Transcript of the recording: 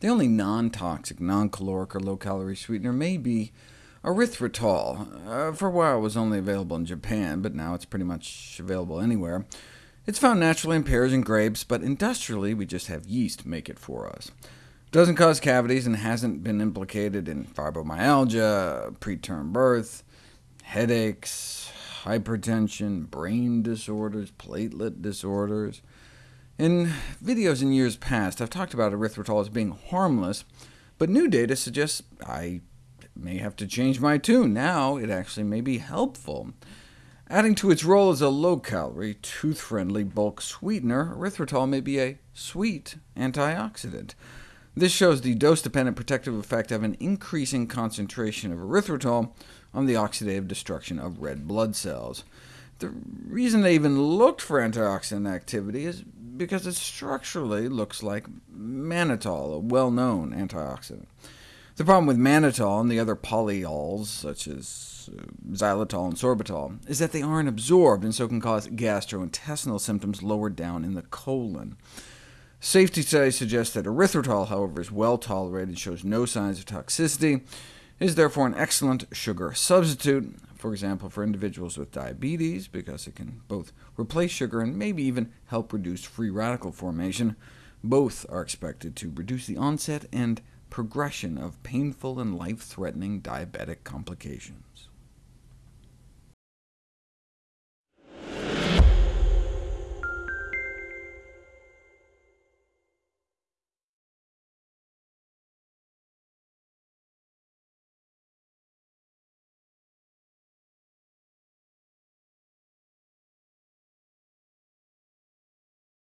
The only non-toxic, non-caloric, or low-calorie sweetener may be erythritol. Uh, for a while it was only available in Japan, but now it's pretty much available anywhere. It's found naturally in pears and grapes, but industrially we just have yeast make it for us. It doesn't cause cavities and hasn't been implicated in fibromyalgia, preterm birth, headaches, hypertension, brain disorders, platelet disorders. In videos in years past, I've talked about erythritol as being harmless, but new data suggests I may have to change my tune. Now it actually may be helpful. Adding to its role as a low-calorie, tooth-friendly bulk sweetener, erythritol may be a sweet antioxidant. This shows the dose-dependent protective effect of an increasing concentration of erythritol on the oxidative destruction of red blood cells. The reason they even looked for antioxidant activity is because it structurally looks like mannitol, a well-known antioxidant. The problem with mannitol and the other polyols, such as uh, xylitol and sorbitol, is that they aren't absorbed, and so can cause gastrointestinal symptoms lower down in the colon. Safety studies suggest that erythritol, however, is well tolerated and shows no signs of toxicity. It is therefore an excellent sugar substitute, for example, for individuals with diabetes, because it can both replace sugar and maybe even help reduce free radical formation. Both are expected to reduce the onset and progression of painful and life-threatening diabetic complications.